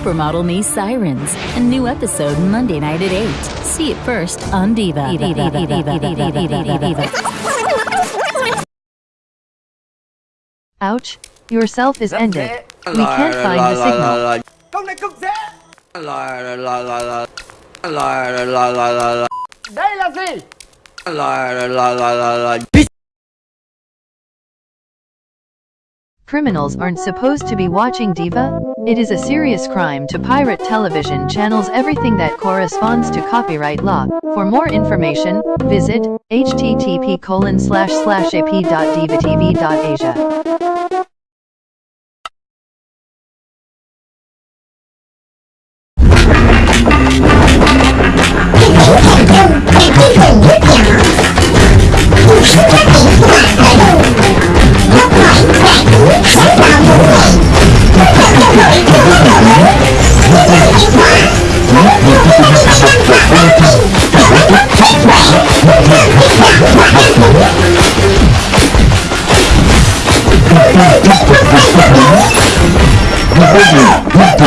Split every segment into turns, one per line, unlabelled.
Supermodel Me Sirens, a new episode Monday night at 8. See it first on Diva.
Diva, Diva, Diva, Ouch, yourself is ended. We can't find the signal. Criminals aren't supposed to be watching Diva? It is a serious crime to pirate television channels everything that corresponds to copyright law. For more information, visit http
We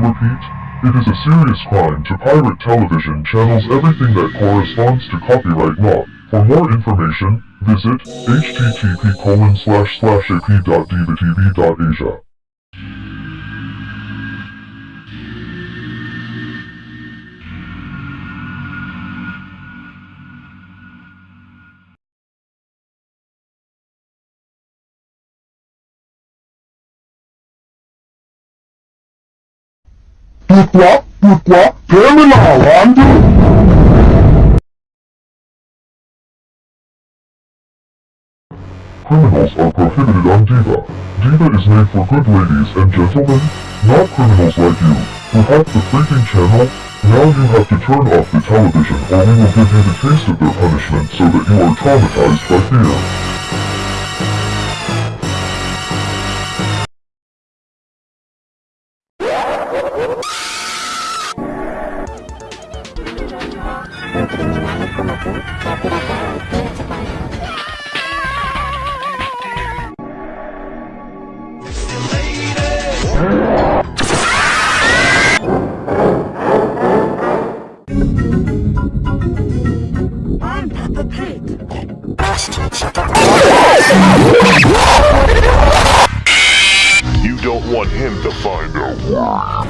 repeat, it is a serious crime to pirate television channels everything that corresponds to copyright law. For more information, visit http Criminals are prohibited on Diva. Diva is made for good ladies and gentlemen, not criminals like you, who have the freaking channel. Now you have to turn off the television or we will give you the taste of their punishment so that you are traumatized by fear.
You don't want him to find out.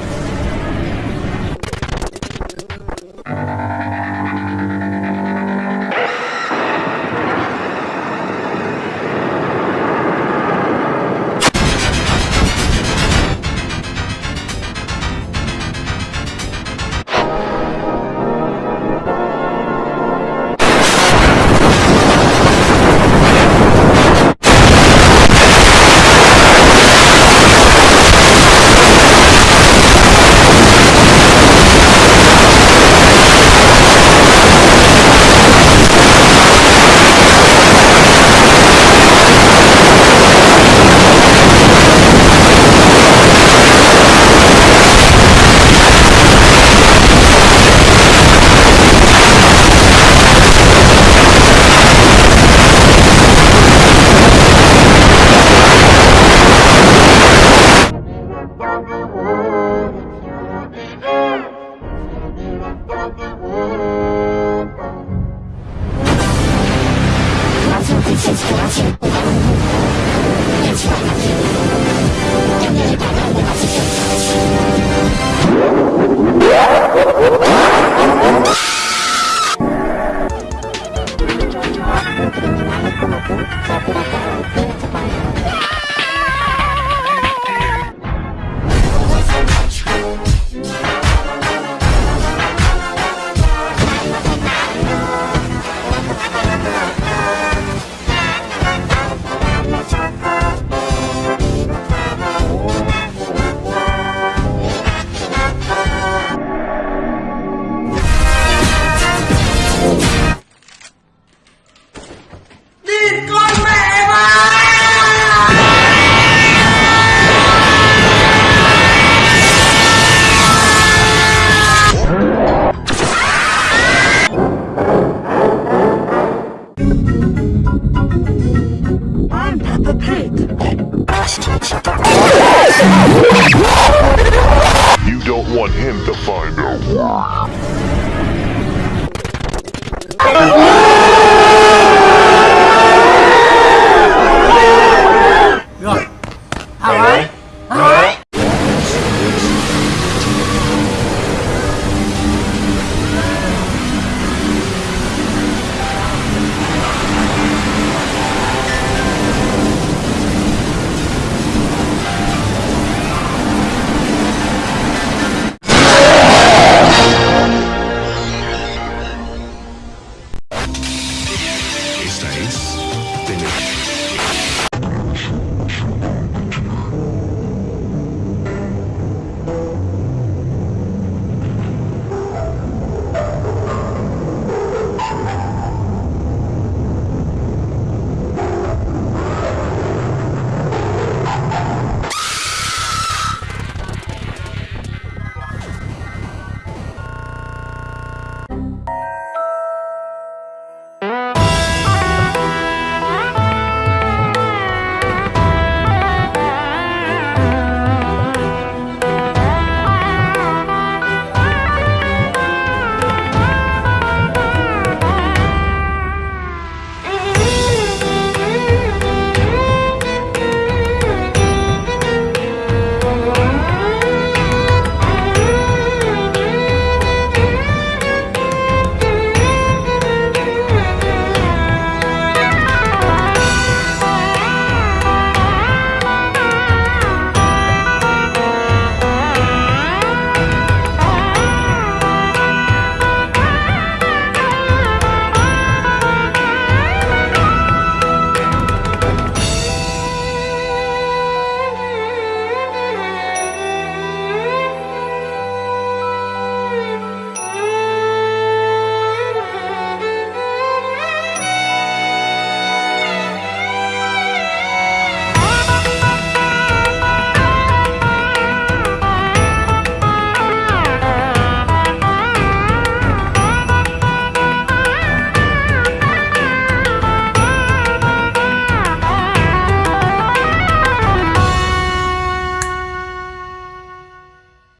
You